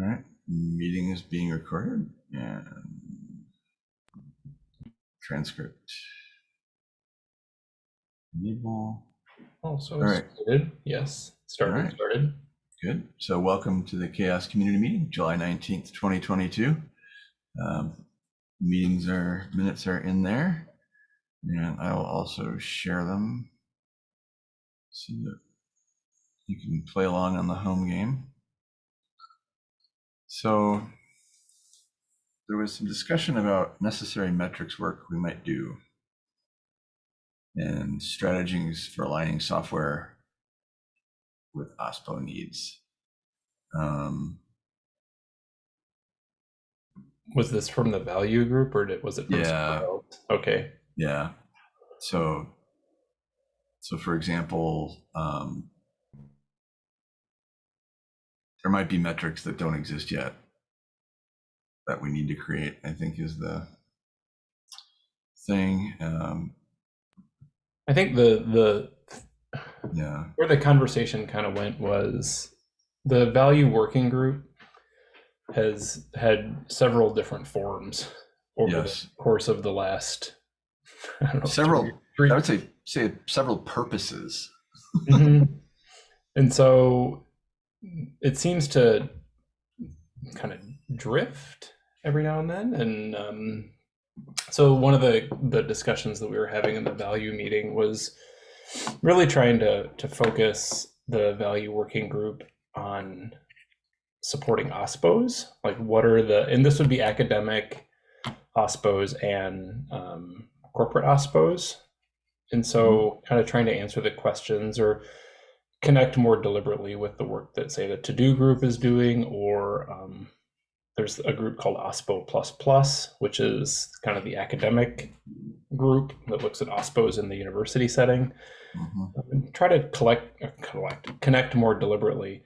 All right, meeting is being recorded and transcript. Enable. Also All right. started. Yes, started. Right. Started. Good. So welcome to the CHAOSS Community Meeting, July 19th, 2022. Um, Meetings are, minutes are in there. And I will also share them so that you can play along on the home game. So there was some discussion about necessary metrics work we might do and strategies for aligning software with OSPO needs. Um, Was this from the value group or did, was it from Yeah. Okay. yeah. So, so for example, um, there might be metrics that don't exist yet that we need to create. I think is the thing. Um, I think the the yeah. where the conversation kind of went was the value working group has had several different forms over Yes. the course of the last I don't know, Several- three- three- I would say say several purposes. Mhm. And so it seems to kind of drift every now and then. And um, so one of the, the discussions that we were having in the value meeting was really trying to, to focus the value working group on supporting OSPOs. Like what are the, and this would be academic OSPOs and um, corporate OSPOs. And so kind of trying to answer the questions or connect more deliberately with the work that say the TODO group is doing or um, there's a group called OSPO plus plus which is kind of the academic group that looks at OSPOs in the university setting Mhm. and try to collect, uh, collect connect more deliberately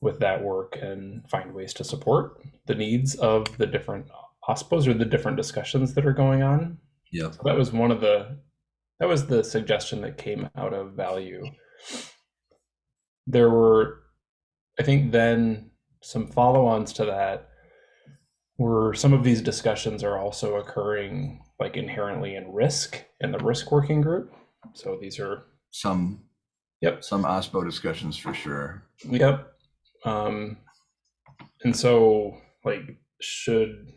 with that work and find ways to support the needs of the different OSPOs or the different discussions that are going on Yeah. so that was one of the that was the suggestion that came out of value. There were, I think, then some follow-ons to that were some of these discussions are also occurring like inherently in risk in the risk working group. So these are Some. Yep. Some OSPO discussions for sure. Yep. Um, and so, like, should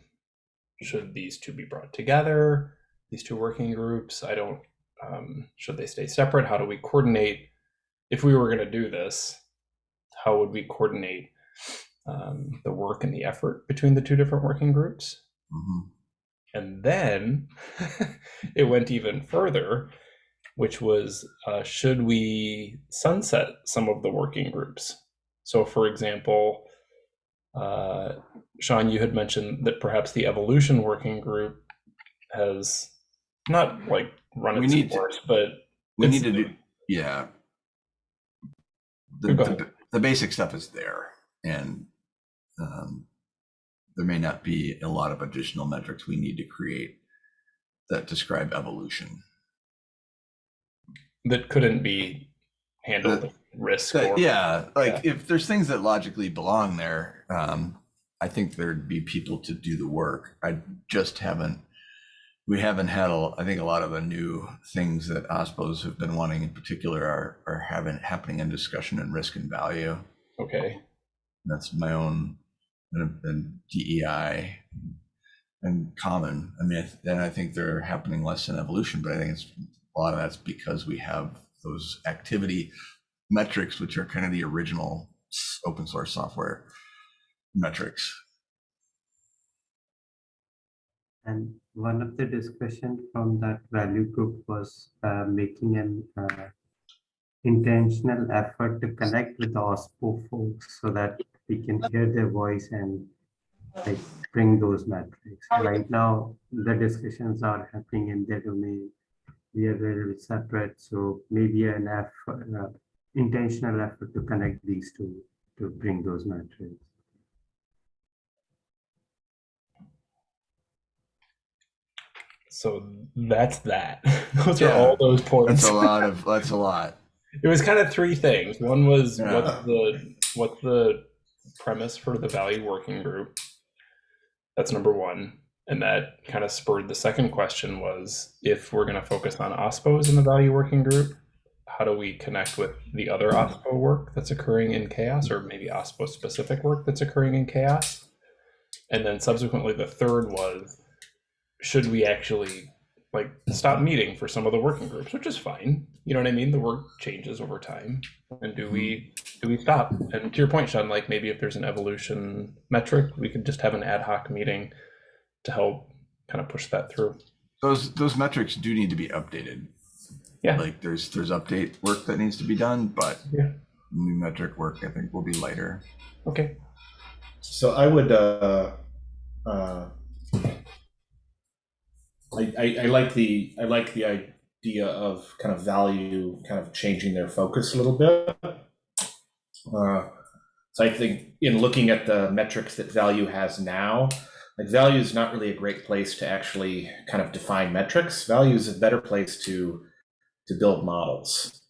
should these two be brought together? These two working groups? I don't. Um, should they stay separate? How do we coordinate? If we were going to do this, how would we coordinate um, the work and the effort between the two different working groups? Mhm. And then it went even further, which was uh, should we sunset some of the working groups? So, for example, uh, Sean, you had mentioned that perhaps the evolution working group has not like run We its need to- course, but We need to do, yeah. The, the, the basic stuff is there and um, there may not be a lot of additional metrics we need to create that describe evolution. that couldn't be handled risk. Or, yeah, like if there's things that logically belong there, um, I think there'd be people to do the work. I just haven't, we haven't had, a, I think a lot of the new things that OSPOs have been wanting in particular are, are having, happening in discussion and risk and value. Okay. That's my own and, and DEI and common. I mean, I th- and I think they're happening less in evolution, but I think it's a lot of that's because we have those activity metrics, which are kind of the original open source software metrics. And one of the discussion from that value group was uh, making an uh, intentional effort to connect with the OSPO folks so that we can hear their voice and like bring those metrics. Right now, the discussions are happening in their domain. We are very separate, so maybe an effort, uh, intentional effort to connect these two to bring those metrics. So that's that. those are all those points. That's a lot of, that's a lot. It was kind of three things. One was Yeah. what's the what's the premise for the value working group. That's number one. And that kind of spurred the second question was if we're going to focus on OSPOs in the value working group, how do we connect with the other OSPO work that's occurring in CHAOSS or maybe OSPO specific work that's occurring in CHAOSS? And then subsequently, the third was should we actually like stop meeting for some of the working groups, which is fine. You know what I mean? The work changes over time. And do we do we stop? And to your point, Sean, like maybe if there's an evolution metric, we could just have an ad hoc meeting to help kind of push that through. Those those metrics do need to be updated. Yeah. Like there's there's update work that needs to be done, but Yeah. new metric work I think will be lighter. Okay. So I would, uh, uh, I, I, I like the, I like the idea of kind of value, kind of changing their focus a little bit. Uh, so I think in looking at the metrics that value has now, like value is not really a great place to actually kind of define metrics. Value is a better place to, to build models,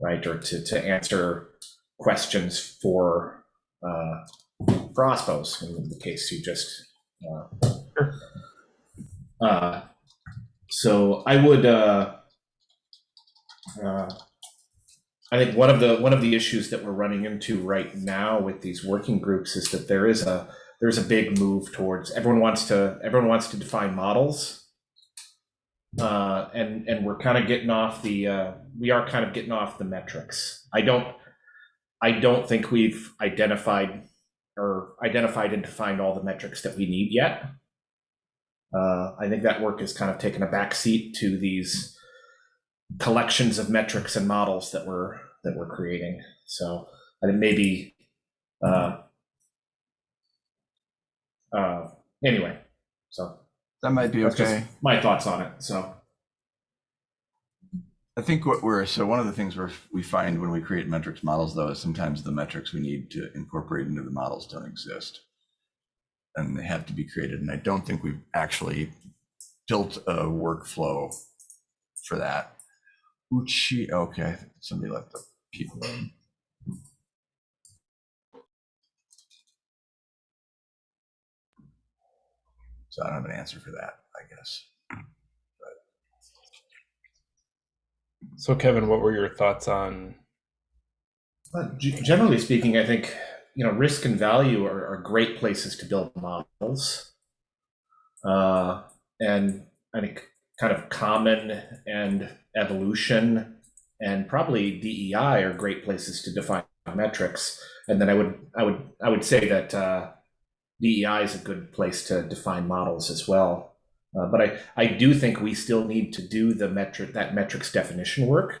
right? Or to, to answer questions for, uh, for OSPOs in the case you just. Uh, uh, so I would. Uh, uh, I think one of the one of the issues that we're running into right now with these working groups is that there is a there's a big move towards everyone wants to everyone wants to define models, uh, and and we're kind of getting off the uh, we are kind of getting off the metrics. I don't I don't think we've identified or identified and defined all the metrics that we need yet. Uh, I think that work has kind of taken a backseat to these collections of metrics and models that we're that we're creating. So I think maybe uh, uh, anyway. So That might be okay. my thoughts on it. So I think what we're so one of the things we're, we find when we create metrics models though is sometimes the metrics we need to incorporate into the models don't exist, and they have to be created. And I don't think we've actually built a workflow for that. Uchi, okay, somebody left the people in. So I don't have an answer for that, I guess. So Kevin, what were your thoughts on But generally speaking, I think you know risk and value are, are great places to build models, uh, and I think kind of common and evolution and probably DEI are great places to define metrics. And then I would I would I would say that uh, DEI is a good place to define models as well. Uh, but I, I do think we still need to do the metric that metrics definition work.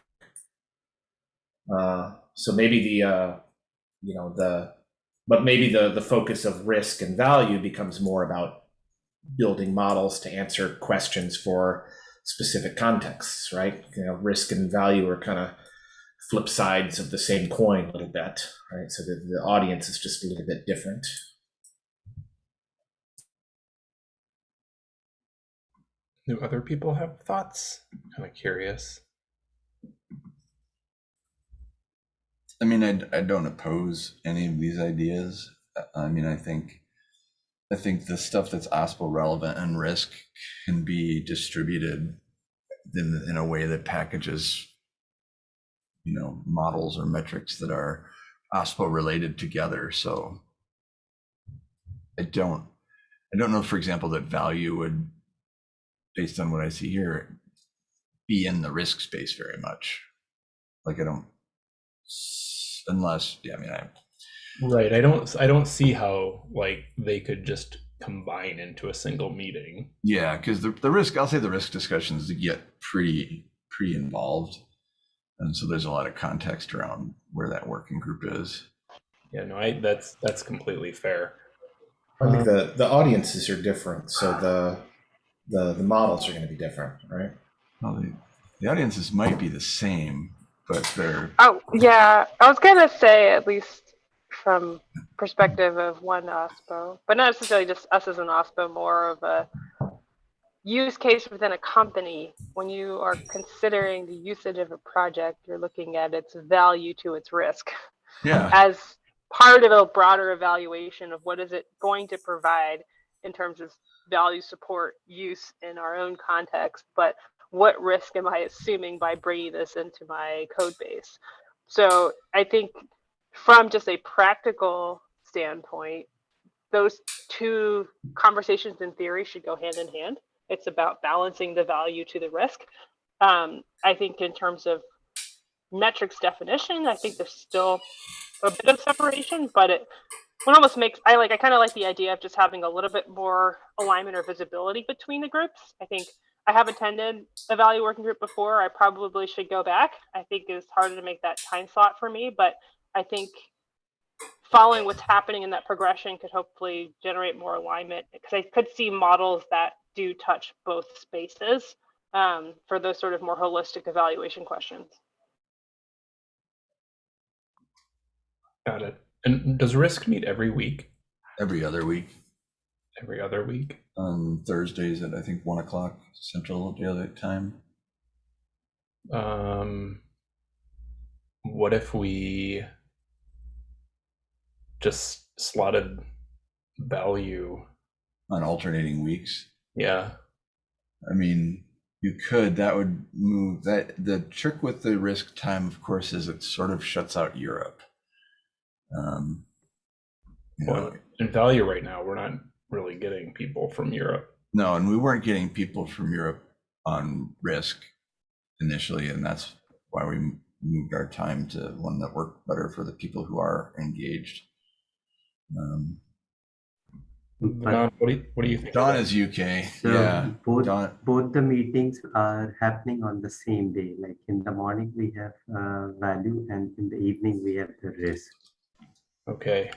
Uh, so maybe the uh, you know the but maybe the the focus of risk and value becomes more about building models to answer questions for specific contexts, right? You know, risk and value are kind of flip sides of the same coin a little bit, right? So the, the audience is just a little bit different. do other people have thoughts? Kind of curious. I mean, I, I don't oppose any of these ideas. Uh, I mean, I think, I think the stuff that's OSPO relevant and risk can be distributed in, in a way that packages, you know, models or metrics that are OSPO related together. So I don't, I don't know, for example, that value would, based on what I see here, be in the risk space very much. Like I don't, unless, yeah, I mean, I, Right. I don't I don't see how like they could just combine into a single meeting. Yeah, because the, the risk, I'll say the risk discussions get pretty, pretty involved. And so there's a lot of context around where that working group is. Yeah, no, I that's that's completely fair. I think um, the the audiences are different, so the the the models are going to be different, right? Well, the, the audiences might be the same, but they're, Oh, yeah. I was gonna say at least from perspective of one OSPO, but not necessarily just us as an OSPO, more of a use case within a company. When you are considering the usage of a project, you're looking at its value to its risk. yeah, As part of a broader evaluation of what is it going to provide in terms of value support use in our own context, but what risk am I assuming by bringing this into my code base? So I think from just a practical standpoint, those two conversations in theory should go hand in hand. It's about balancing the value to the risk. Um, I think in terms of metrics definition, I think there's still a bit of separation, but it one almost makes I like I kind of like the idea of just having a little bit more alignment or visibility between the groups. I think I have attended a value working group before. I probably should go back. I think it's harder to make that time slot for me, but I think following what's happening in that progression could hopefully generate more alignment because I could see models that do touch both spaces um, for those sort of more holistic evaluation questions. Got it. And does risk meet every week? Every other week Every other week? on Thursdays at I think one o'clock Central Daylight Time. Um, what if we just slotted value? on alternating weeks. Yeah. I mean, you could, that would move that. The trick with the risk time, of course, is it sort of shuts out Europe. Um, you know, Well, in value right now, we're not really getting people from Europe. no, and we weren't getting people from Europe on risk initially, and that's why we moved our time to one that worked better for the people who are engaged. Um, Dawn, what do you, what do you think? of Dawn that? is UK, so yeah. both Dawn, both the meetings are happening on the same day. Like in the morning we have uh, value, and in the evening we have the risk. Okay.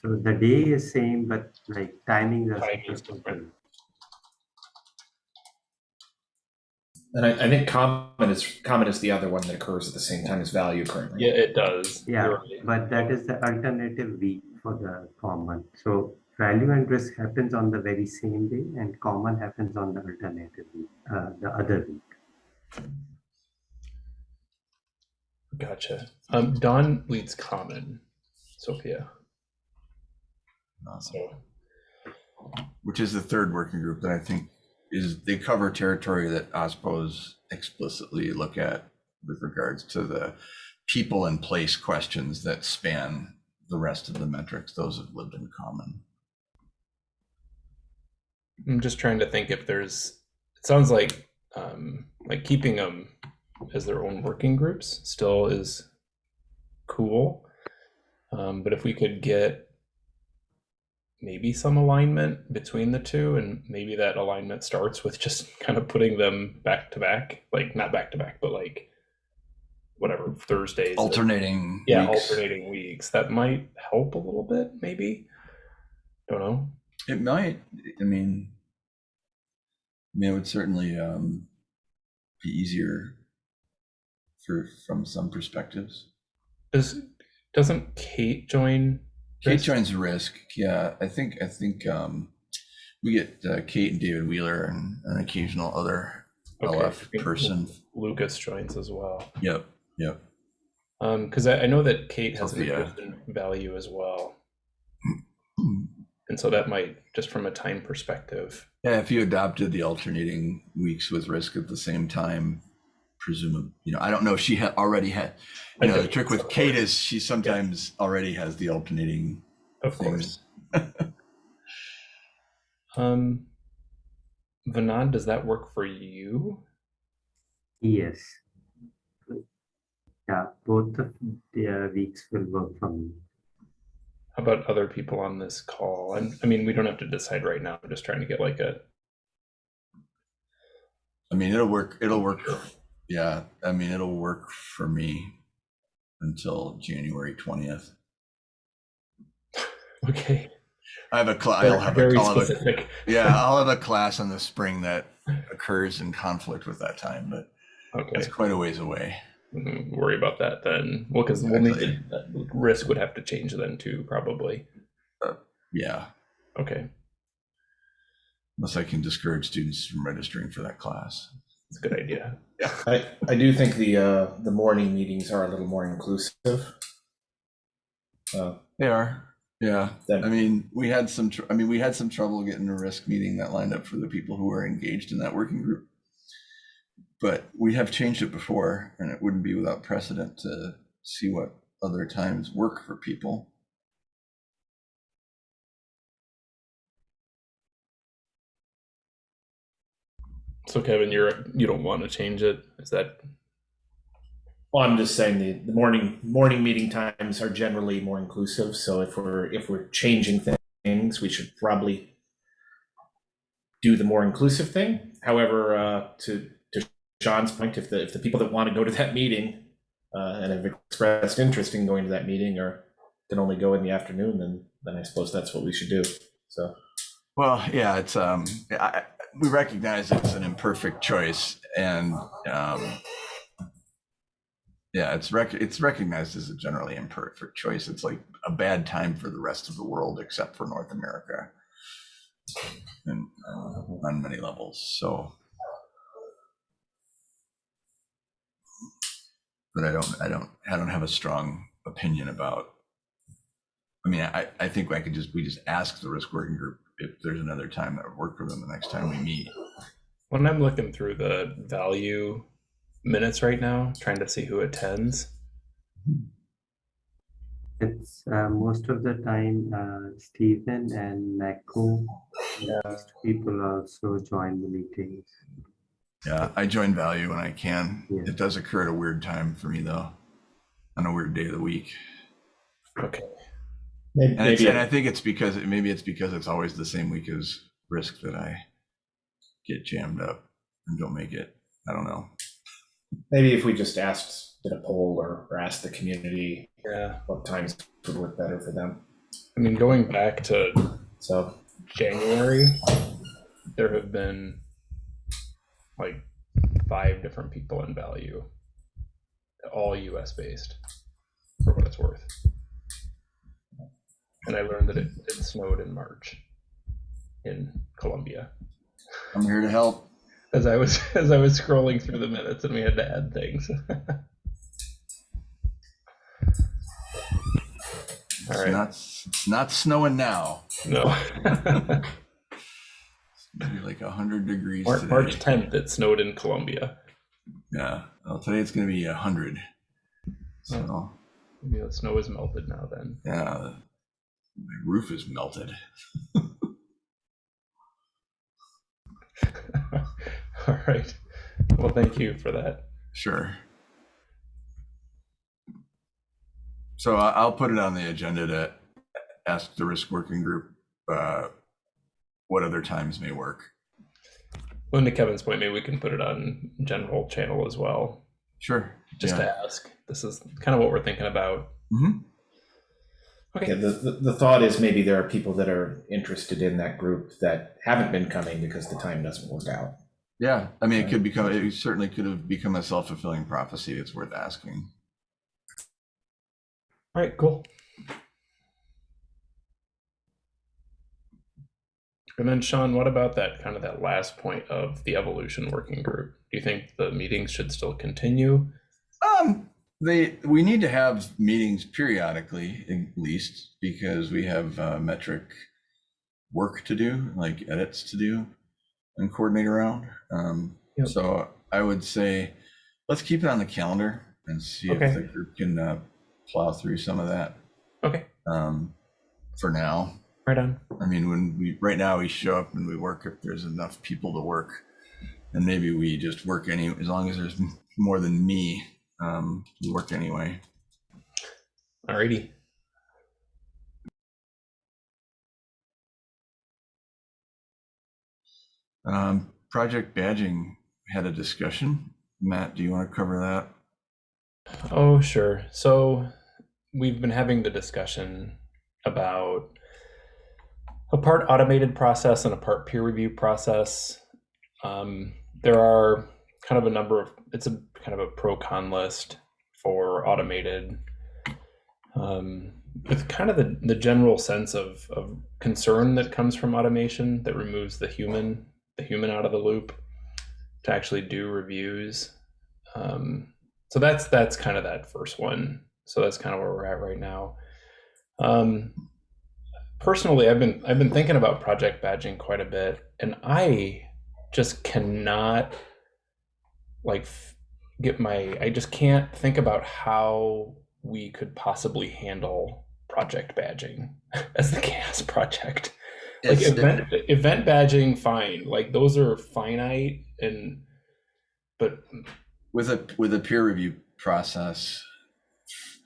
So the day is same, but like timings are Timing is different. different. And I, I think common is common is the other one that occurs at the same time as value currently. Yeah, it does. Yeah, right. but that is the alternative week for the common. So value and risk happens on the very same day, and common happens on the alternative week, uh, the other week. Gotcha. Um, Dawn leads common, Sophia. Awesome. So which is the third working group that I think is they cover territory that OSPOs explicitly look at with regards to the people and place questions that span the rest of the metrics. Those have lived in common. I'm just trying to think if there's. It sounds like um, like keeping them as their own working groups still is cool, um, but if we could get maybe some alignment between the two, and maybe that alignment starts with just kind of putting them back to back, like not back to back, but like whatever Thursdays. at- Alternating. yeah, weeks. alternating weeks. That might help a little bit, maybe. Don't know. It might. I mean, I mean, it would certainly um, be easier for from some perspectives. Does doesn't Kate join? Kate Risk? joins risk. Yeah, I think I think um, we get uh, Kate and David Wheeler and an occasional other Okay, LF person. Lucas joins as well. Yep, yep. Um, because I, I know that Kate has an interest in value as well, and so that might just from a time perspective. Yeah, if you adopted the alternating weeks with risk at the same time, presumably, you know, I don't know if she had already had. I You know, the trick with so. Kate is she sometimes already has the alternating Of things. course. um, Vanad, does that work for you? Yes. Yeah, both of the uh, weeks will work for me. How about other people on this call? And I mean, we don't have to decide right now. I'm just trying to get like a I mean, it'll work. It'll work. Yeah, I mean, it'll work for me until January twentieth. okay. I have a class. I'll have very I'll have a yeah, I'll have a class in the spring that occurs in conflict with that time, but Okay. it's quite a ways away. Mm, worry about that then. Well, because we'll need to, risk would have to change then too, probably. Yeah, Okay, unless I can discourage students from registering for that class. That's a good idea. I, I do think the uh, the morning meetings are a little more inclusive. Uh, They are. Yeah. Then- I mean, we had some, tr- I mean, we had some trouble getting a risk meeting that lined up for the people who were engaged in that working group. But we have changed it before and it wouldn't be without precedent to see what other times work for people. So Kevin, you're you don't want to change it? Is that Well, I'm just saying the, the morning morning meeting times are generally more inclusive. So if we're if we're changing things, we should probably do the more inclusive thing. However, uh, to to Sean's point, if the if the people that want to go to that meeting uh, and have expressed interest in going to that meeting or can only go in the afternoon, then then I suppose that's what we should do. So Well, yeah, it's, um, I, I- we recognize it's an imperfect choice and, um, yeah, it's rec, it's recognized as a generally imperfect choice. It's like a bad time for the rest of the world except for North America. And uh, on many levels, so. But I don't, I don't, I don't have a strong opinion about. I mean, I, I think I could just, we just ask the risk working group if there's another time that would work with them the next time we meet. when I'm looking through the value minutes right now, trying to see who attends. It's uh, most of the time uh, Stephen and Mako. Most people also join the meetings. Yeah, I join value when I can. Yeah. It does occur at a weird time for me though, on a weird day of the week. Okay. Maybe, And, maybe and I think it's because maybe it's because it's always the same week as risk that I get jammed up and don't make it. I don't know. maybe if we just asked did a poll or, or asked the community Yeah. what times would work better for them. I mean, going back to So January, there have been like five different people in value, all US based, for what it's worth. And I learned that it, it snowed in March in Columbia. I'm here to help. As I was as I was scrolling through the minutes and we had to add things. It's All right. not it's not snowing now. no. Maybe be like hundred degrees Mar- today. March 10th, it snowed in Columbia. Yeah. Well, today it's gonna be a hundred. So Maybe the snow is melted now then. yeah, my roof is melted. All right. Well, thank you for that. Sure. So I'll put it on the agenda to ask the risk working group uh, what other times may work. Well, to Kevin's point, maybe we can put it on general channel as well, Sure. just Yeah. to ask. This is kind of what we're thinking about. Mhm. Okay. Yeah, the, the, the thought is maybe there are people that are interested in that group that haven't been coming because the time doesn't work out. Yeah. I mean, it could become, it certainly could have become a self fulfilling prophecy. It's worth asking. All right, cool. And then Sean, what about that kind of that last point of the evolution working group? Do you think the meetings should still continue? Um, they, we need to have meetings periodically, at least, because we have uh, metric work to do, like edits to do and coordinate around. Um, Yep. so I would say, let's keep it on the calendar and see Okay. if the group can uh, plow through some of that. Okay, Um, for now, right on. I mean, when we, right now we show up and we work if there's enough people to work. And maybe we just work any, as long as there's more than me, um, work anyway. Alrighty. Um, project badging had a discussion. Matt, do you want to cover that? Oh, sure. So we've been having the discussion about a part automated process and a part peer review process. Um, there are kind of a number of, it's a kind of a pro con list for automated. Um, with kind of the, the general sense of, of concern that comes from automation that removes the human, the human out of the loop to actually do reviews. Um, so that's that's kind of that first one. So that's kind of where we're at right now. Um, personally, I've been I've been thinking about project badging quite a bit, and I just cannot like get my I just can't think about how we could possibly handle project badging as the CHAOSS project. Like event event badging, fine. Like those are finite and but with a with a peer review process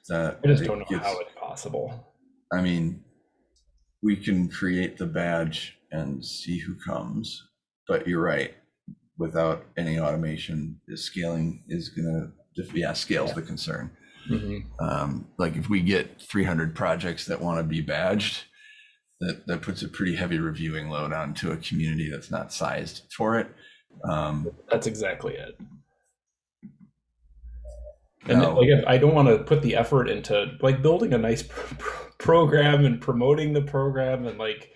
that I just don't know gets- how it's possible. I mean, we can create the badge and see who comes, but you're right. Without any automation, the scaling is gonna, yeah, scale's the concern. Mhm. Um, like if we get 300 projects that want to be badged, that that puts a pretty heavy reviewing load onto a community that's not sized for it. Um, That's exactly it. And now- like, if I don't want to put the effort into like building a nice pr- pr- program and promoting the program and like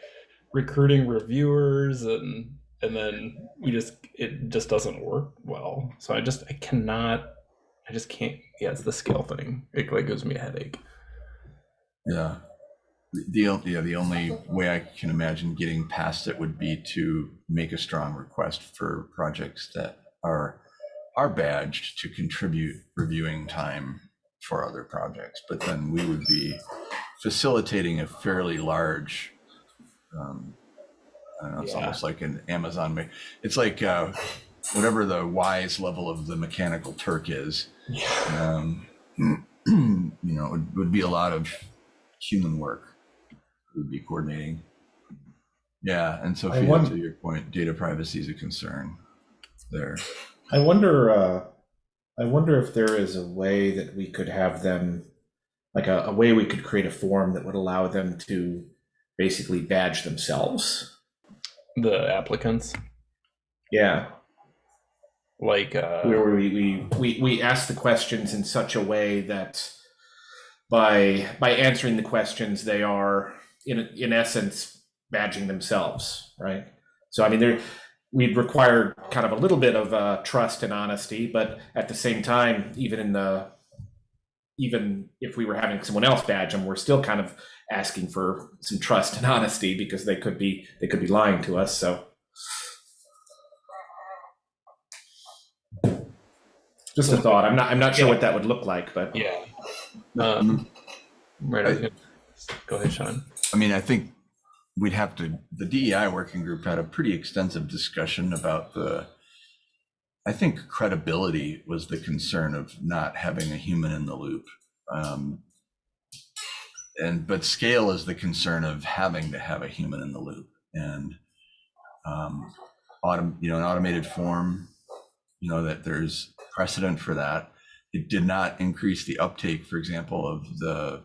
recruiting reviewers and and then we just it just doesn't work well. So I just I cannot I just can't. Yeah, it's the scale thing. It like gives me a headache. Yeah. The, yeah, the only way I can imagine getting past it would be to make a strong request for projects that are, are badged to contribute reviewing time for other projects. But then we would be facilitating a fairly large, um, I don't know, it's Yeah. almost like an Amazon, ma- it's like, uh, whatever the wise level of the mechanical Turk is, Yeah. um, you know, it would, would be a lot of human work. It would be coordinating. Yeah, and Sophia, wonder- to your point, data privacy is a concern there. I wonder. Uh, I wonder if there is a way that we could have them, like a, a way we could create a form that would allow them to basically badge themselves. The applicants Yeah, like uh where we we we we ask the questions in such a way that by by answering the questions, they are in in essence badging themselves, right? So I mean, there we'd require kind of a little bit of uh, trust and honesty, but at the same time, even in the even if we were having someone else badge them, we're still kind of asking for some trust and honesty because they could be they could be lying to us. So just a thought. I'm not I'm not sure what that would look like, but yeah. Um, right. I was Go ahead, Sean. I mean, I think we'd have to, the DEI working group had a pretty extensive discussion about the, I think credibility was the concern of not having a human in the loop. Um, and, but scale is the concern of having to have a human in the loop and, um, autom, you know, an automated form, you know, that there's precedent for that. It did not increase the uptake, for example, of the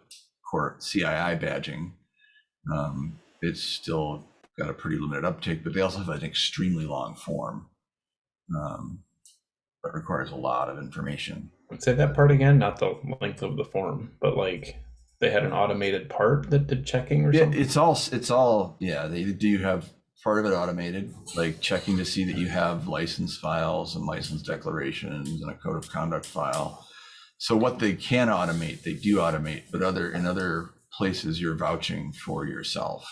core CII badging. Um, it's still got a pretty limited uptake, but they also have an extremely long form. Um, that requires a lot of information. Say that part again, not the length of the form, but like they had an automated part that did checking or Yeah, something. it's all, it's all, yeah, they do have part of it automated, like checking to see that you have license files and license declarations and a code of conduct file. So what they can automate, they do automate, but other, in other places, you're vouching for yourself.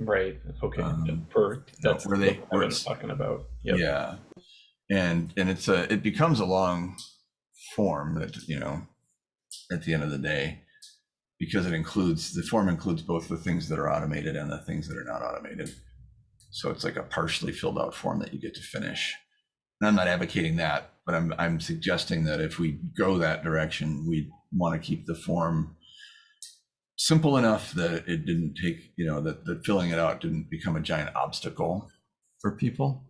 Right. Okay. Um, For that's where they- what where it's- talking about. Yep. Yeah. And, and it's a, it becomes a long form that, you know, at the end of the day, because it includes, the form includes both the things that are automated and the things that are not automated. So it's like a partially filled out form that you get to finish. And I'm not advocating that, but I'm, I'm suggesting that if we go that direction, we want to keep the form simple enough that it didn't take, you know, that, that filling it out didn't become a giant obstacle for people.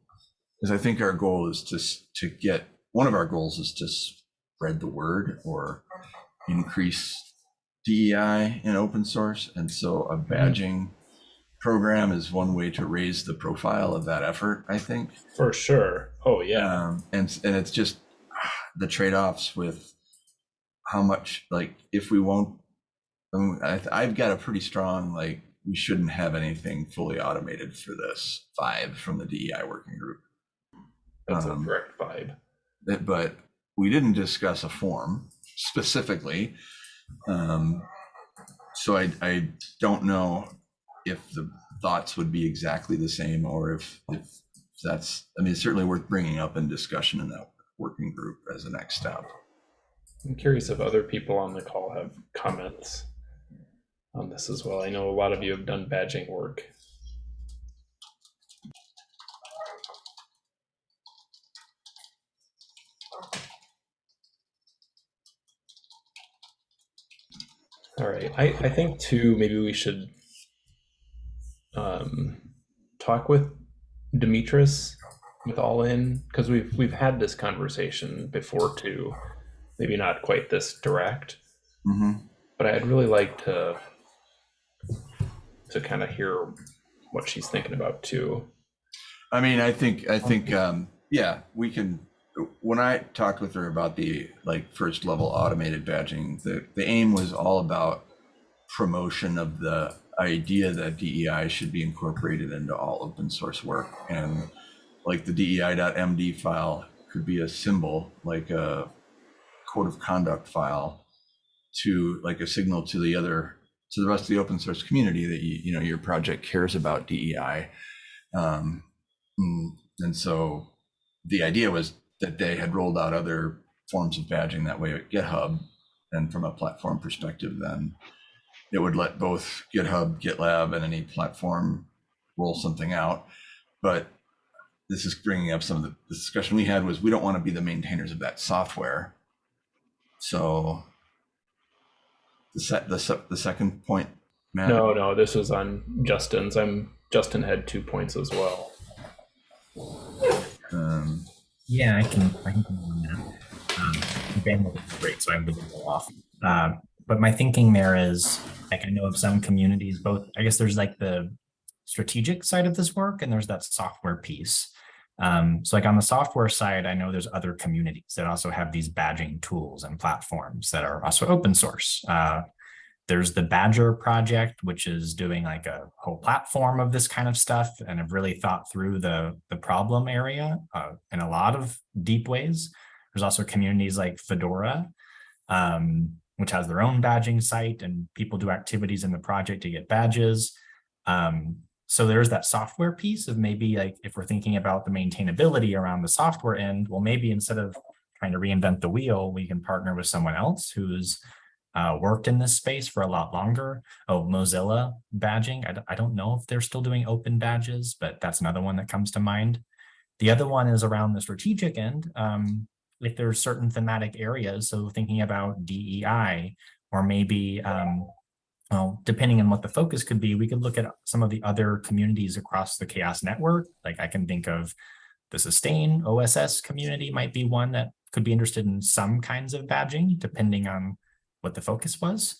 Because I think our goal is to, to get, one of our goals is to spread the word or increase DEI in open source. And so a badging program is one way to raise the profile of that effort, I think. For sure. Oh yeah. Um, and, and it's just the trade-offs with how much, like, if we won't, um, I, I've got a pretty strong, like, we shouldn't have anything fully automated for this five from the DEI working group. That's um, a correct vibe. That- But we didn't discuss a form specifically. Um, so I, I don't know if the thoughts would be exactly the same or if, if that's, I mean, it's certainly worth bringing up in discussion in that working group as a next step. I'm curious if other people on the call have comments on this as well. I know a lot of you have done badging work. All right, I, I think too, maybe we should um, talk with Demetris with All In, because we've, we've had this conversation before too maybe not quite this direct, Mm-hmm. but I'd really like to to kind of hear what she's thinking about too. I mean, I think, I think, um, yeah, we can, when I talked with her about the like first level automated badging, the, the aim was all about promotion of the idea that DEI should be incorporated into all open source work. And like the DEI.md file could be a symbol, like a code of conduct file to like a signal to the other, to the rest of the open source community that you, you know, your project cares about DEI. Um, Mm, And so the idea was that they had rolled out other forms of badging that way at GitHub. And from a platform perspective, then it would let both GitHub, GitLab, and any platform roll something out. But this is bringing up some of the the discussion we had was we don't want to be the maintainers of that software. So the set, the, se- the second point, Matt? No, no, this was on Justin's. I'm Justin had two points as well. Um, Yeah, I can. I can comment on that. Um, bandwidth is great, so I'm a little off. Um, but my thinking there is, like, I know of some communities. Both, I guess, there's like the strategic side of this work, and there's that software piece. Um, so, like on the software side, I know there's other communities that also have these badging tools and platforms that are also open source. Uh, there's the Badgr project, which is doing like a whole platform of this kind of stuff and have really thought through the, the problem area uh, in a lot of deep ways. There's also communities like Fedora, um, which has their own badging site and people do activities in the project to get badges. Um, so there's that software piece of maybe like if we're thinking about the maintainability around the software end, well, maybe instead of trying to reinvent the wheel, we can partner with someone else who's uh, worked in this space for a lot longer. Oh, Mozilla badging. I don't know if they're still doing open badges, but that's another one that comes to mind. The other one is around the strategic end. Um, if there's certain thematic areas, so thinking about DEI, or maybe, um, well, depending on what the focus could be, we could look at some of the other communities across the CHAOSS network. Like I can think of the sustain OSS community might be one that could be interested in some kinds of badging, depending on what the focus was.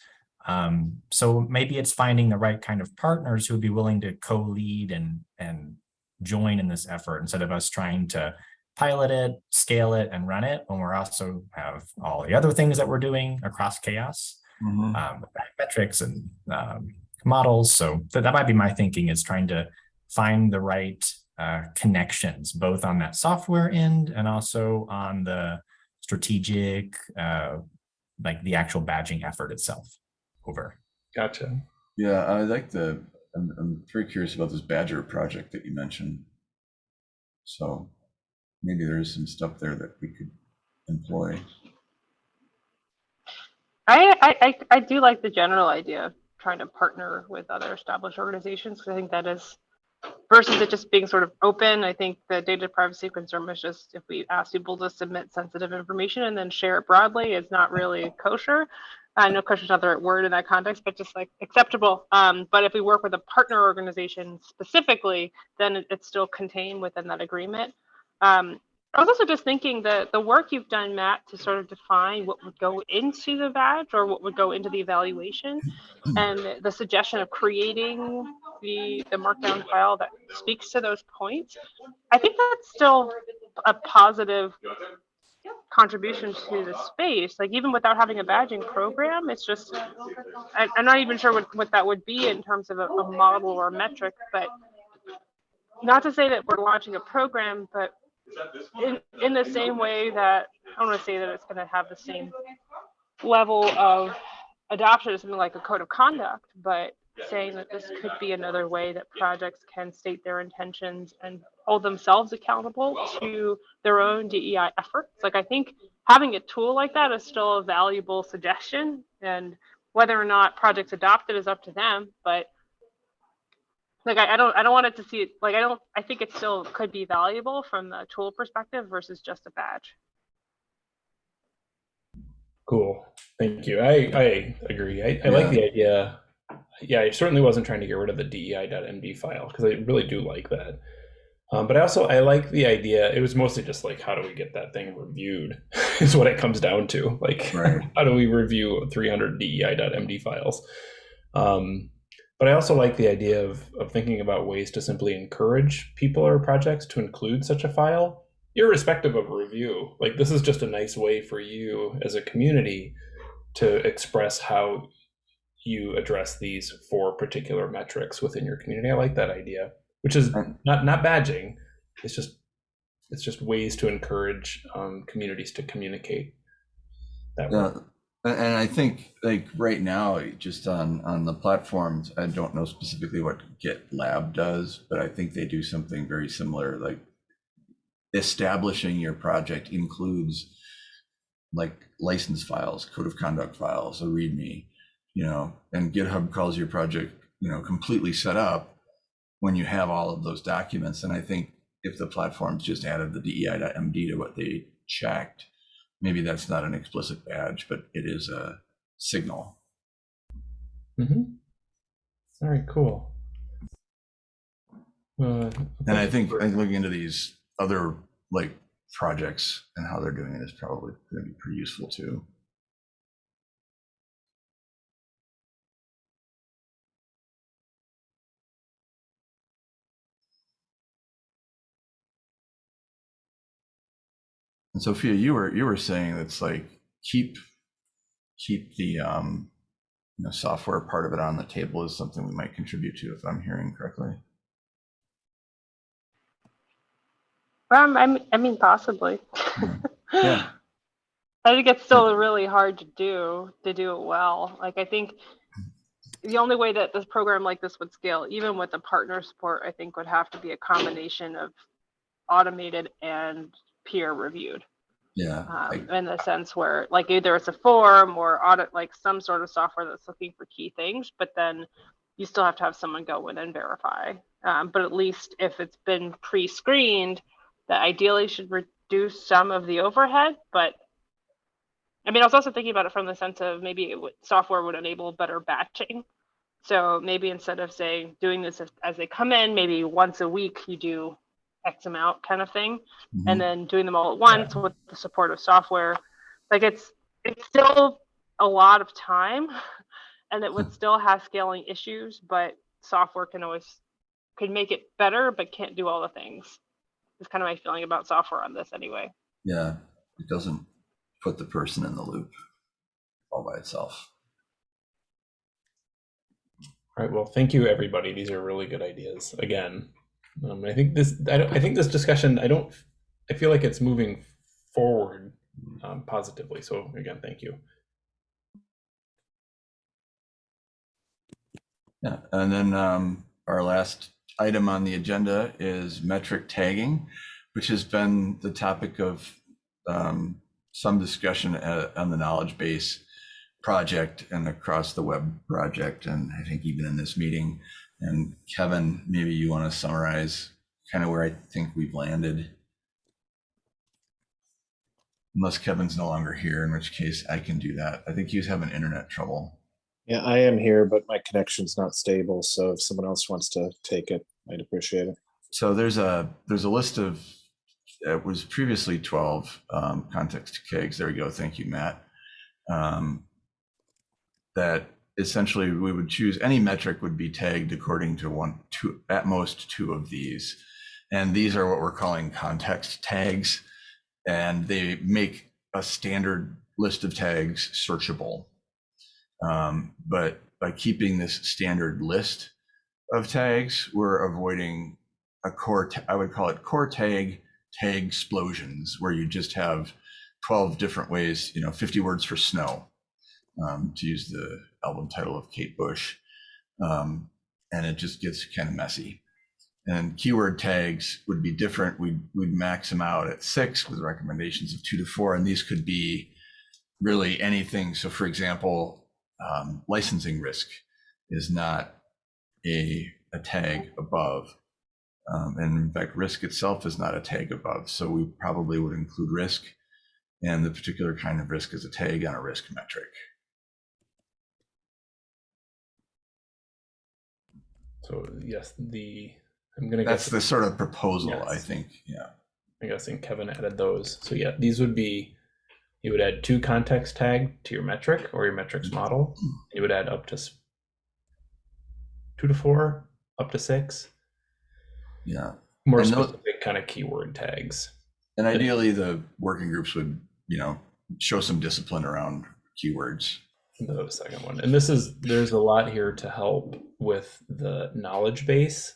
Um, so maybe it's finding the right kind of partners who would be willing to co-lead and and join in this effort instead of us trying to pilot it, scale it, and run it when we're also have all the other things that we're doing across CHAOSS, mhm. um, metrics and um, models. So that, that might be my thinking is trying to find the right uh, connections, both on that software end and also on the strategic, uh, like the actual badging effort itself over. Gotcha. Yeah, I like the, I'm, I'm very curious about this Badgr project that you mentioned. So maybe there is some stuff there that we could employ. I, I, I, I do like the general idea of trying to partner with other established organizations because I think that is versus it just being sort of open. I think the data privacy concern was just if we ask people to submit sensitive information and then share it broadly, it's not really kosher. I know kosher is not the right word in that context, but just like acceptable. Um, but if we work with a partner organization specifically, then it- it's still contained within that agreement. Um, I was also just thinking that the work you've done, Matt, to sort of define what would go into the badge or what would go into the evaluation, and the suggestion of creating the the markdown file that speaks to those points. I think that's still a positive contribution to the space. Like even without having a badging program, it's just I, I'm not even sure what, what that would be in terms of a, a model or a metric, but not to say that we're launching a program, but in, in the same way that I don't want to say that it's going to have the same level of adoption of something like a code of conduct, but saying that this could be another way that projects can state their intentions and hold themselves accountable to their own DEI efforts. Like I think having a tool like that is still a valuable suggestion and whether or not projects adopt it is up to them, but like I, I don't I don't want it to see it like I don't I think it still could be valuable from the tool perspective versus just a badge. Cool. Thank you. I, I agree. I, I like the idea. Yeah, I certainly wasn't trying to get rid of the DEI.md file because I really do like that. Um, but I also I like the idea. It was mostly just like how do we get that thing reviewed is what it comes down to. Like Right. how do we review 300 DEI.md files? Um, but I also like the idea of of thinking about ways to simply encourage people or projects to include such a file irrespective of review like this is just a nice way for you as a community to express how you address these four particular metrics within your community i like that idea which is not not badging it's just it's just ways to encourage um, communities to communicate that way. Yeah, a- and I think like right now, just on on the platforms, I don't know specifically what GitLab does, but I think they do something very similar. Like establishing your project includes like license files, code of conduct files, a README, you know, and GitHub calls your project, you know, completely set up when you have all of those documents. And I think if the platforms just added the DEI.md to what they checked, maybe that's not an explicit badge, but it is a signal. Mm -hmm. all right cool uh, And I think, I think looking into these other like projects and how they're doing it is probably going to be pretty useful too. And Sophia, you were you were saying it's like keep keep the um you know software part of it on the table is something we might contribute to if I'm hearing correctly. Um, I mean, I mean, possibly. Yeah. I think it's still really hard to do to do it well. Like I think the only way that this program like this would scale, even with the partner support, I think would have to be a combination of automated and peer reviewed. Yeah. Um, like- in the sense where like either it's a form or audit like some sort of software that's looking for key things, but then you still have to have someone go in and verify. Um, but at least if it's been pre-screened, that ideally should reduce some of the overhead. But I mean, I was also thinking about it from the sense of maybe it would, software would enable better batching. So maybe instead of saying doing this as, as they come in, maybe once a week you do X amount kind of thing Mhm. and then doing them all at once with the support of software like it's it's still a lot of time and it would still have scaling issues but software can always could make it better but can't do all the things is kind of my feeling about software on this anyway Yeah, it doesn't put the person in the loop all by itself. All right. Well, thank you, everybody. These are really good ideas. Again, um, I think this. I, I think this discussion. I don't. I feel like it's moving forward um, positively. So again, thank you. Yeah, and then um, our last item on the agenda is metric tagging, which has been the topic of um, some discussion uh, on the knowledge base project and across the web project, and I think even in this meeting. And Kevin, maybe you want to summarize kind of where I think we've landed. Unless Kevin's no longer here, in which case I can do that. I think he was having internet trouble. Yeah, I am here, but my connection's not stable. So if someone else wants to take it, I'd appreciate it. So there's a there's a list of it was previously 12 um, context kegs. There we go. Thank you, Matt. Um, that essentially we would choose any metric would be tagged according to one, two, at most two of these, and these are what we're calling context tags, and they make a standard list of tags searchable. Um, but by keeping this standard list of tags, we're avoiding a core, I would call it core tag, tag explosions, where you just have 12 different ways, you know, 50 words for snow. um, to use the album title of Kate Bush. Um, and it just gets kind of messy. And keyword tags would be different. We'd, we'd max them out at six with recommendations of two to four. And these could be really anything. So, for example, um, licensing risk is not a, a tag above. Um, and in fact, risk itself is not a tag above. So we probably would include risk and the particular kind of risk is a tag on a risk metric. So yes, the I'm gonna That's guess the sort of proposal, I think. Yeah. I'm guessing Kevin added those. So yeah, these would be you would add two context tag to your metric or your metrics mm-hmm. model. You would add up to two to four, up to six, Yeah. more And those- specific kind of keyword tags. And ideally, the working groups would, you know, show some discipline around keywords. The second one, and this is there's a lot here to help with the knowledge base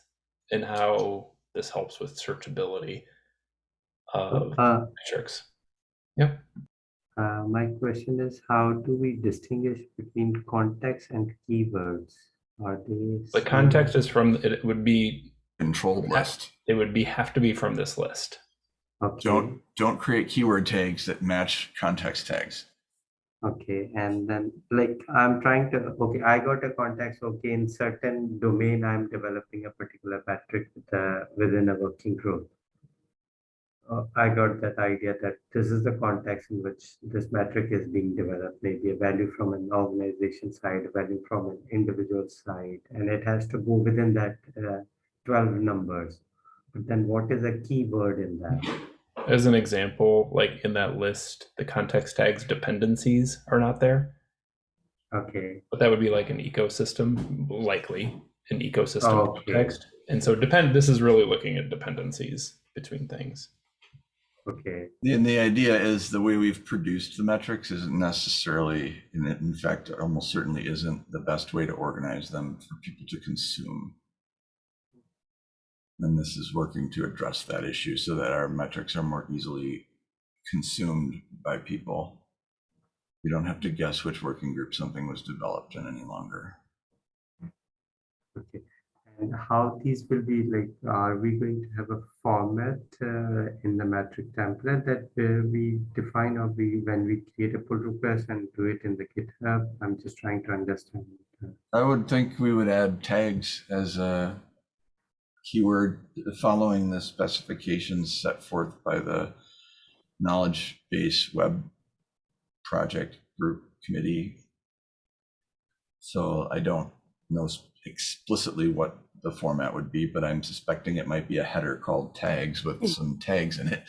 and how this helps with searchability of Uh, metrics. uh, my question is, how do we distinguish between context and keywords? Are these The context is from it would be Controlled list. it would be have to be from this list. Okay. Don't don't create keyword tags that match context tags. Okay, and then like I'm trying to, okay, I got a context, okay, in certain domain, I'm developing a particular metric with a, within a working group. Uh, I got that idea that this is the context in which this metric is being developed, maybe a value from an organization side, a value from an individual side, and it has to go within that uh, 12 numbers. But then what is a keyword in that? As an example, like in that list, the context tags dependencies are not there, Okay, but that would be like an ecosystem, likely an ecosystem oh, Okay. context. And so depend. This is really looking at dependencies between things. okay, And the idea is the way we've produced the metrics isn't necessarily, and in fact, almost certainly isn't the best way to organize them for people to consume. And this is working to address that issue so that our metrics are more easily consumed by people. You don't have to guess which working group something was developed in any longer. Okay, and how these will be like, are we going to have a format uh, in the metric template that uh, we define or we, when we create a pull request and do it in the GitHub? I'm just trying to understand. uh, I would think we would add tags as a keyword following the specifications set forth by the knowledge base web project group committee. So I don't know explicitly what the format would be, but I'm suspecting it might be a header called tags with hmm. some tags in it.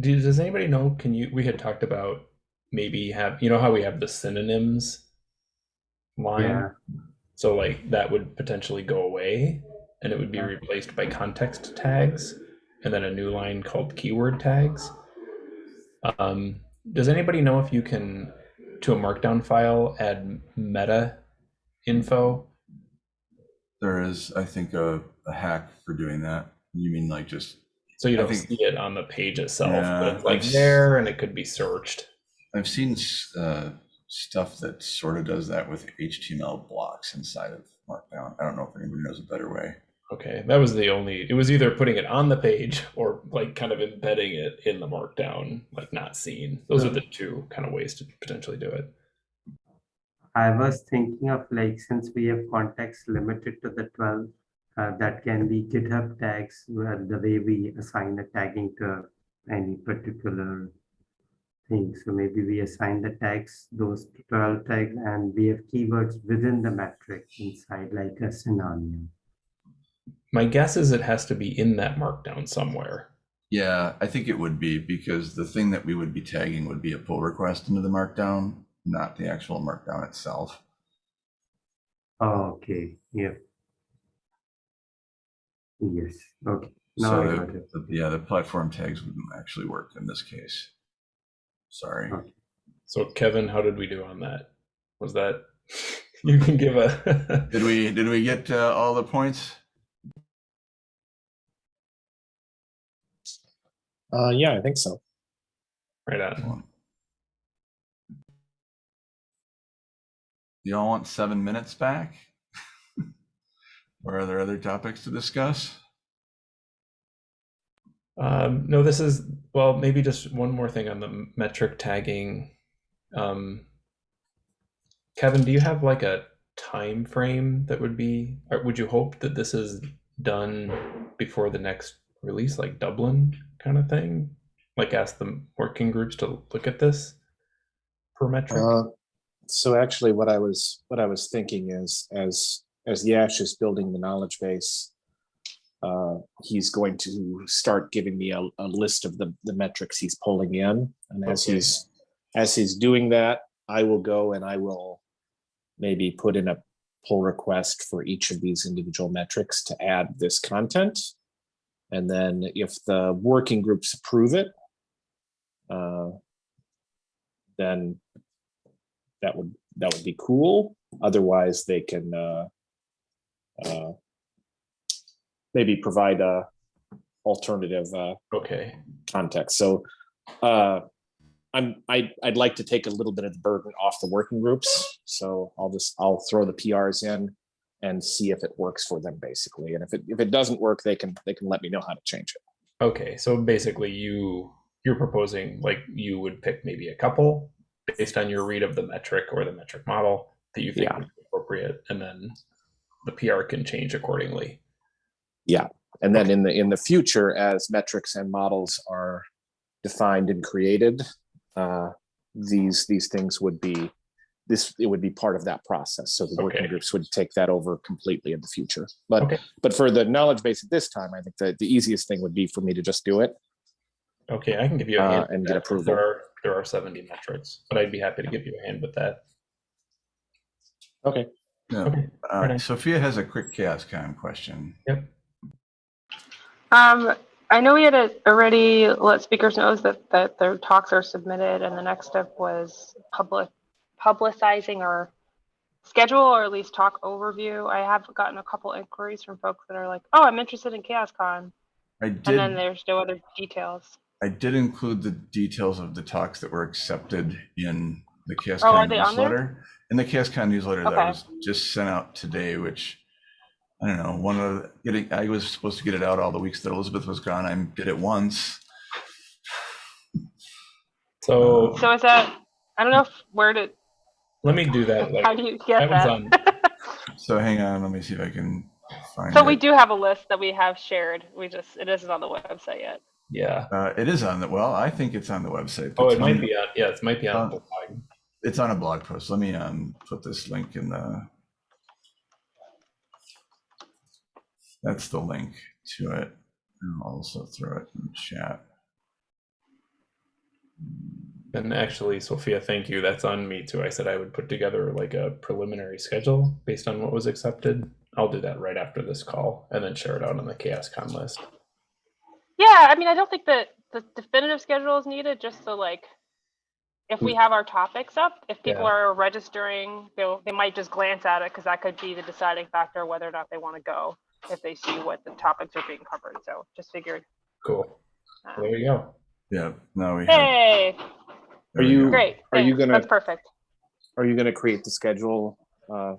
Does anybody know? Can you? We had talked about maybe have you know how we have the synonyms line. Yeah, So like that would potentially go away and it would be replaced by context tags and then a new line called keyword tags. Um, does anybody know if you can to a markdown file add meta info? There is, I think, a, a hack for doing that. You mean like just So you don't think- see it on the page itself, Yeah, but it's like I've there and it could be searched. I've seen uh, stuff that sort of does that with HTML blocks inside of Markdown. I don't know if anybody knows a better way. Okay, that was the only. It was either putting it on the page or like kind of embedding it in the markdown, like not seen. Those are the two kind of ways to potentially do it. I was thinking of like, since we have context limited to the 12, uh, that can be GitHub tags, where the way we assign a tagging to any particular thing. So maybe we assign the tags, those 12 tags, and we have keywords within the metric inside, like a synonym. My guess is it has to be in that markdown somewhere. Yeah, I think it would be because the thing that we would be tagging would be a pull request into the Markdown, not the actual Markdown itself. Oh, okay, yeah. Yes, okay. Now So the- the- yeah, the platform tags wouldn't actually work in this case. Sorry. So Kevin, how did we do on that? Was that you can give a Did we did we get uh, all the points? Uh, yeah, I think so. Right on. Y'all want seven minutes back? or are there other topics to discuss? Um, no, this is well, maybe just one more thing on the metric tagging. Um, Kevin, do you have like a time frame that would be? Would you hope that this is done before the next release, like Dublin kind of thing? Like ask the working groups to look at this per metric. Uh, So actually, what I was, what I was thinking is, as, as Yash is building the knowledge base, uh, he's going to start giving me a, a list of the, the metrics he's pulling in. And as Okay. he's, as he's doing that, I will go and I will maybe put in a pull request for each of these individual metrics to add this content. And then if the working groups approve it, uh, then that would, that would be cool. Otherwise, they can uh, uh, maybe provide a alternative uh, okay. context. So uh, I'm, I, I'd like to take a little bit of the burden off the working groups. So I'll just, I'll throw the PRs in and see if it works for them basically. And if it, if it doesn't work, they can, they can let me know how to change it. Okay, so basically you you're proposing like you would pick maybe a couple based on your read of the metric or the metric model that you think Yeah. would be appropriate and then the PR can change accordingly. Yeah, and then in the, in the future, as metrics and models are defined and created, uh, these, these things would be, this, it would be part of that process. So the working groups would take that over completely in the future. But, Okay. but for the knowledge base at this time, I think that the easiest thing would be for me to just do it. Okay, I can give you a Uh, hand with and get approval. There are there are 70 metrics, but I'd be happy to give you a hand with that. Okay. Yeah. Okay. Uh, Alright. Sophia has a quick CHAOSScon question. Um, I know we had a- already let speakers know that, that their talks are submitted and the next step was public, publicizing our schedule or at least talk overview. I have gotten a couple inquiries from folks that are like, oh, I'm interested in CHAOSScon. I And then there's no other details. I did include the details of the talks that were accepted in the Oh, CHAOSScon there? newsletter. In the CHAOSScon newsletter that was just sent out today, which I don't know, one of the, getting, I was supposed to get it out all the weeks that Elizabeth was gone. I did it once. So So is that, I don't know if, where to, let me do that. how do you get Kevin's that? So hang on, let me see if I can find it. So we it. do have a list that we have shared. We just, it isn't on the website yet. yeah. Uh, it is on the, well, I think it's on the website. Oh, It's it might on- be on. Yeah, it might be on. The blog. It's on a blog post. Let me um put this link in the. That's the link to it. And I'll also throw it in the chat. And actually, Sophia, thank you. That's on me too. I said I would put together like a preliminary schedule based on what was accepted. I'll do that right after this call and then share it out on the CHAOSScon list. Yeah, I mean, I don't think that the definitive schedule is needed, just so like, if we hmm. have our topics up, if people Yeah. are registering, they'll, they might just glance at it, because that could be the deciding factor whether or not they want to go, if they see what the topics are being covered, so just figured. Cool. uh, There you go. Yeah, now we have. Hey, there we you- great. Are you gonna- That's perfect. Are you going to create the schedule uh,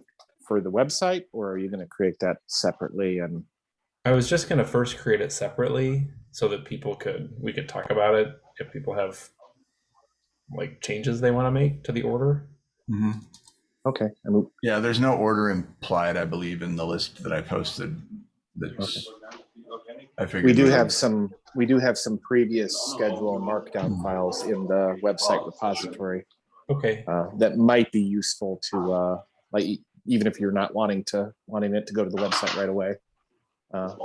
for the website or are you going to create that separately? And I was just gonna first create it separately so that people could we could talk about it if people have like changes they want to make to the order. Mhm. Okay, I mean, Yeah, there's no order implied, I believe, in the list that I posted. That's. I figured. we do would- have some, we do have some previous schedule and markdown files in the website repository Okay. uh, that might be useful to, uh, like, e- even if you're not wanting to, wanting it to go to the website right away. uh,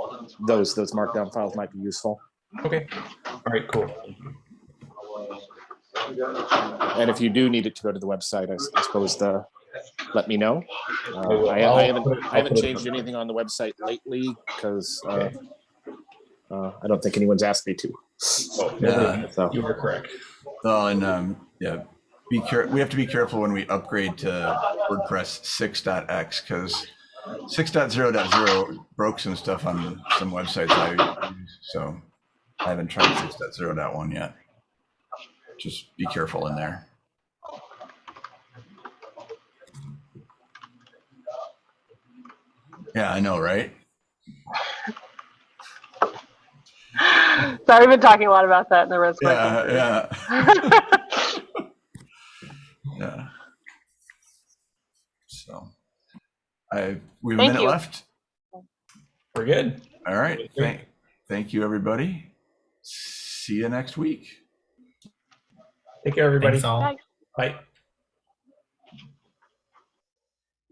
Those, those markdown files might be useful. Okay. All right. Cool. And if you do need it to go to the website, I s- I suppose the, let me know. Uh. I, I'll haven't, I haven't changed anything on the website lately because uh, uh, I don't think anyone's asked me to. Yeah. So, you are correct. Oh, and um, yeah, be care. We have to be careful when we upgrade to WordPress 6.x because 6.0.0 broke some stuff on some websites I use. So I haven't tried 6.0.1 yet. Just be careful in there. Yeah, I know, right? Sorry, we've been talking a lot about that in the risk. Yeah, yeah, yeah. yeah. So, I we have a minute you. left. We're good. All right. Thank, thank you, everybody. See you next week. Take care, everybody. Thanks all. Bye. Bye.